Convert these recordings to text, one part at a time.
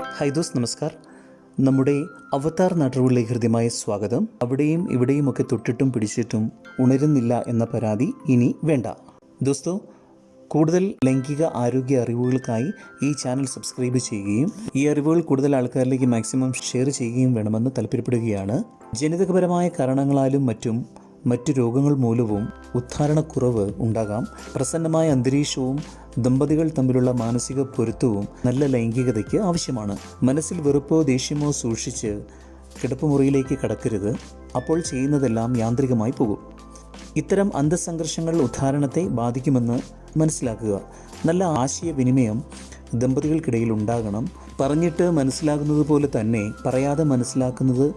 Hi those നമസ്കാർ. നമ്മുടെ അവതാർ നാട്ടുകളിലെ ഹൃദ്യമായ സ്വാഗതം. അവിടെയും ഇവിടെയും ഒക്കെ തൊട്ടിട്ടും പിടിച്ചിട്ടും ഉണരുന്നില്ല എന്ന പരാതി ഇനി വേണ്ട. ദോസ്തോ കൂടുതൽ ലൈംഗിക ആരോഗ്യ അറിവുകൾക്കായി ഈ ചാനൽ സബ്സ്ക്രൈബ് ചെയ്യുകയും ഈ അറിവുകൾ കൂടുതൽ ആൾക്കാരിലേക്ക് മാക്സിമം ഷെയർ ചെയ്യുകയും വേണമെന്ന് താല്പര്യപ്പെടുകയാണ്. ജനിതകപരമായ കാരണങ്ങളാലും മറ്റും മറ്റു രോഗങ്ങൾ മൂലവും ഉദ്ധാരണക്കുറവ് ഉണ്ടാകാം. പ്രസന്നമായ അന്തരീക്ഷവും ദമ്പതികൾ തമ്മിലുള്ള മാനസിക പൊരുത്തവും നല്ല ലൈംഗികതയ്ക്ക് ആവശ്യമാണ്. മനസ്സിൽ വെറുപ്പോ ദേഷ്യമോ സൂക്ഷിച്ച് കിടപ്പുമുറിയിലേക്ക് കടക്കരുത്. അപ്പോൾ ചെയ്യുന്നതെല്ലാം യാന്ത്രികമായി പോകും. ഇത്തരം അന്തസംഘർഷങ്ങൾ ഉദ്ധാരണത്തെ ബാധിക്കുമെന്ന് മനസ്സിലാക്കുക. നല്ല ആശയവിനിമയം ദമ്പതികൾക്കിടയിൽ ഉണ്ടാകണം. പറഞ്ഞിട്ട് മനസ്സിലാകുന്നത് പോലെ തന്നെ പറയാതെ മനസ്സിലാക്കുന്നത്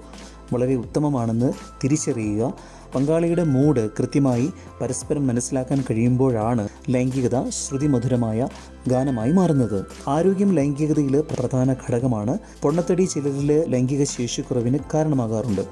വളരെ ഉത്തമമാണെന്ന് തിരിച്ചറിയുക. പങ്കാളിയുടെ മൂഡ് കൃത്യമായി പരസ്പരം മനസ്സിലാക്കാൻ കഴിയുമ്പോഴാണ് ലൈംഗികത ശ്രുതിമധുരമായ ഗാനമായി മാറുന്നത്. ആരോഗ്യം ലൈംഗികതയിൽ പ്രധാന ഘടകമാണ്. പൊണ്ണത്തടി ചിലരിൽ ലൈംഗിക ശേഷിക്കുറവിന് കാരണമാകാറുണ്ട്.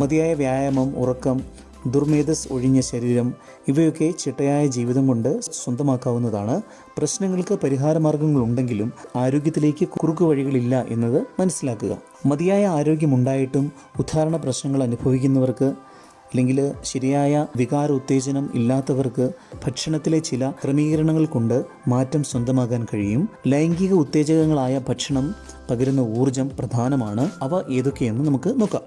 മതിയായ വ്യായാമം ഉറക്കം ദുർമേധസ് ഒഴിഞ്ഞ ശരീരം ഇവയൊക്കെ ചിട്ടയായ ജീവിതം കൊണ്ട് സ്വന്തമാക്കാവുന്നതാണ്. പ്രശ്നങ്ങൾക്ക് പരിഹാരമാർഗങ്ങളുണ്ടെങ്കിലും ആരോഗ്യത്തിലേക്ക് കുറുക്കു വഴികളില്ല എന്നത് മനസ്സിലാക്കുക. മതിയായ ആരോഗ്യമുണ്ടായിട്ടും ഉദ്ധാരണ പ്രശ്നങ്ങൾ അനുഭവിക്കുന്നവർക്ക് അല്ലെങ്കിൽ ശരിയായ വികാര ഉത്തേജനം ഇല്ലാത്തവർക്ക് ഭക്ഷണത്തിലെ ചില ക്രമീകരണങ്ങൾ കൊണ്ട് മാറ്റം സ്വന്തമാക്കാൻ കഴിയും. ലൈംഗിക ഉത്തേജകങ്ങളായ ഭക്ഷണം പകരുന്ന ഊർജം പ്രധാനമാണ്. അവ ഏതൊക്കെയെന്ന് നമുക്ക് നോക്കാം.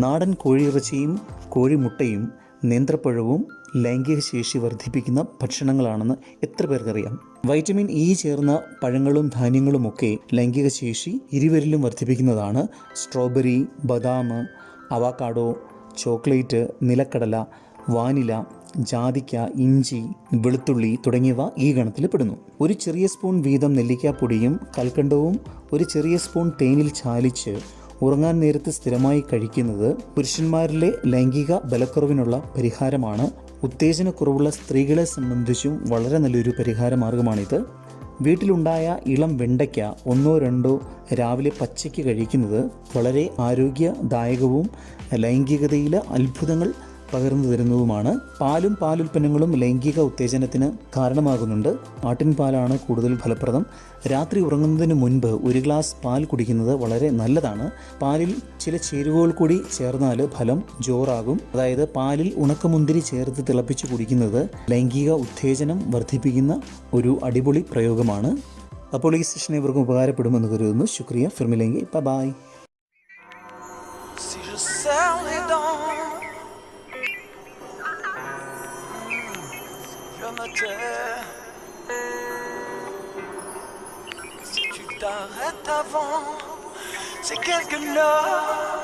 നാടൻ കോഴിയിറച്ചിയും കോഴിമുട്ടയും നേന്ത്രപ്പഴവും ലൈംഗിക ശേഷി വർദ്ധിപ്പിക്കുന്ന ഭക്ഷണങ്ങളാണെന്ന് എത്ര പേർക്കറിയാം? വൈറ്റമിൻ ഇ ചേർന്ന പഴങ്ങളും ധാന്യങ്ങളുമൊക്കെ ലൈംഗിക ശേഷി ഇരുവരിലും വർദ്ധിപ്പിക്കുന്നതാണ്. സ്ട്രോബെറി ബദാം അവാക്കാഡോ ചോക്ലേറ്റ് നിലക്കടല വാനില ജാതിക്ക ഇഞ്ചി വെളുത്തുള്ളി തുടങ്ങിയവ ഈ ഗണത്തിൽ പെടുന്നു. ഒരു ചെറിയ സ്പൂൺ വീതം നെല്ലിക്കാപ്പൊടിയും കൽക്കണ്ടവും ഒരു ചെറിയ സ്പൂൺ തേനിൽ ചാലിച്ച് ഉറങ്ങാൻ നേരത്ത് സ്ഥിരമായി കഴിക്കുന്നത് പുരുഷന്മാരിലെ ലൈംഗിക ബലക്കുറവിനുള്ള പരിഹാരമാണ്. ഉത്തേജനക്കുറവുള്ള സ്ത്രീകളെ സംബന്ധിച്ചും വളരെ നല്ലൊരു പരിഹാര മാർഗമാണിത് വീട്ടിലുണ്ടായ ഇളം വെണ്ടയ്ക്ക ഒന്നോ രണ്ടോ രാവിലെ പച്ചയ്ക്ക് കഴിക്കുന്നത് വളരെ ആരോഗ്യദായകവും ലൈംഗികതയിലെ അത്ഭുതങ്ങൾ പകർന്നു തരുന്നതുമാണ്. പാലും പാലുൽപ്പന്നങ്ങളും ലൈംഗിക ഉത്തേജനത്തിന് കാരണമാകുന്നുണ്ട്. ആട്ടിൻ പാലാണ് കൂടുതൽ ഫലപ്രദം. രാത്രി ഉറങ്ങുന്നതിന് മുൻപ് ഒരു ഗ്ലാസ് പാൽ കുടിക്കുന്നത് വളരെ നല്ലതാണ്. പാലിൽ ചില ചേരുവകൾ കൂടി ചേർന്നാൽ ഫലം ജോറാകും. അതായത് പാലിൽ ഉണക്കമുന്തിരി ചേർത്ത് തിളപ്പിച്ച് കുടിക്കുന്നത് ലൈംഗിക ഉത്തേജനം വർദ്ധിപ്പിക്കുന്ന ഒരു അടിപൊളി പ്രയോഗമാണ്. അപ്പോൾ ഈ സെഷൻ ഇവർക്കും ഉപകാരപ്പെടുമെന്ന് കരുതുന്നു. ശുക്രിയ. ഫിർമിലെങ്കിൽ bye Si Si tu t'arrêtes avant, c'est quelque l'heure